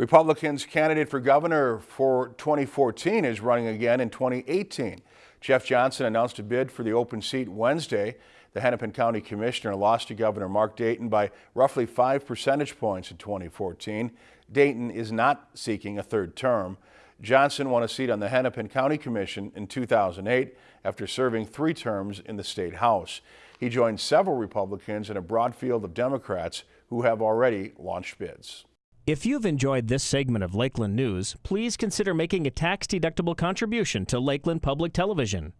Republicans' candidate for governor for 2014 is running again in 2018. Jeff Johnson announced a bid for the open seat Wednesday. The Hennepin County Commissioner lost to Governor Mark Dayton by roughly five percentage points in 2014. Dayton is not seeking a third term. Johnson won a seat on the Hennepin County Commission in 2008 after serving three terms in the state house. He joined several Republicans in a broad field of Democrats who have already launched bids. If you've enjoyed this segment of Lakeland News, please consider making a tax-deductible contribution to Lakeland Public Television.